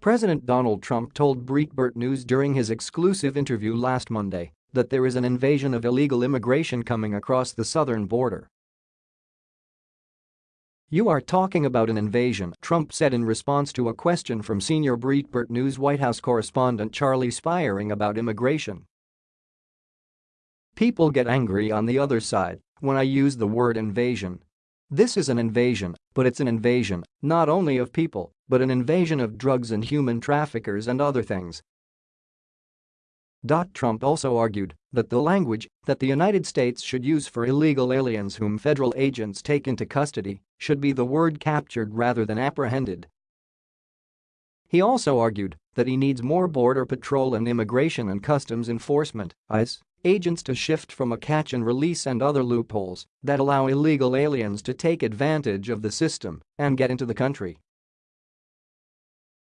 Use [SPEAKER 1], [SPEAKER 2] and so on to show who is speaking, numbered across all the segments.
[SPEAKER 1] President Donald Trump told Breitbart News during his exclusive interview last Monday that there is an invasion of illegal immigration coming across the southern border. You are talking about an invasion, Trump said in response to a question from senior Breitbart News White House correspondent Charlie Spiering about immigration. People get angry on the other side when I use the word invasion. This is an invasion, but it's an invasion, not only of people, but an invasion of drugs and human traffickers and other things. Trump also argued that the language that the United States should use for illegal aliens whom federal agents take into custody should be the word captured rather than apprehended. He also argued that he needs more Border Patrol and Immigration and Customs Enforcement ICE, agents to shift from a catch and release and other loopholes that allow illegal aliens to take advantage of the system and get into the country.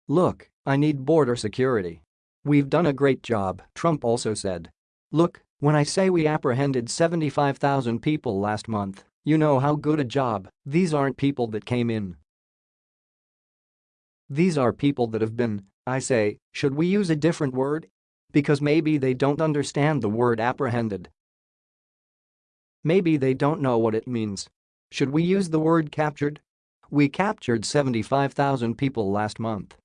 [SPEAKER 1] Look, I need border security. We've done a great job, Trump also said. Look, when I say we apprehended 75,000 people last month, you know how good a job, these aren't people that came in. These are people that have been, I say, should we use a different word? Because maybe they don't understand the word apprehended. Maybe they don't know what it means. Should we use the word captured? We captured 75,000 people last month.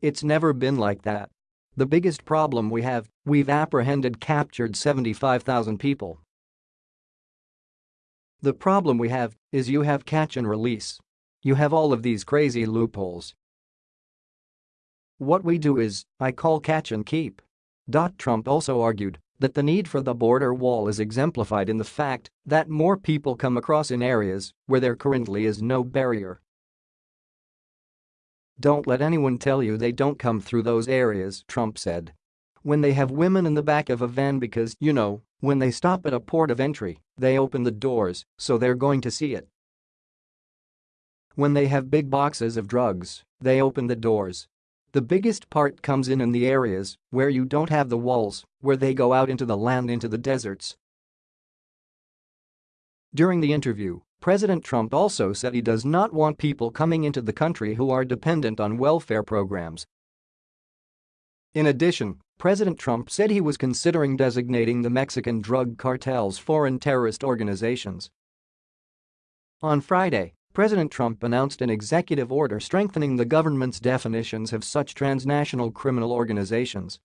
[SPEAKER 1] It's never been like that. The biggest problem we have, we've apprehended captured 75,000 people. The problem we have is you have catch and release. You have all of these crazy loopholes. What we do is, I call catch and keep. Trump also argued that the need for the border wall is exemplified in the fact that more people come across in areas where there currently is no barrier. Don't let anyone tell you they don't come through those areas, Trump said. When they have women in the back of a van because, you know, when they stop at a port of entry, they open the doors, so they're going to see it. When they have big boxes of drugs, they open the doors. The biggest part comes in in the areas where you don't have the walls, where they go out into the land into the deserts. During the interview, President Trump also said he does not want people coming into the country who are dependent on welfare programs. In addition, President Trump said he was considering designating the Mexican drug cartels foreign terrorist organizations. On Friday, President Trump announced an executive order strengthening the government's definitions of such transnational criminal organizations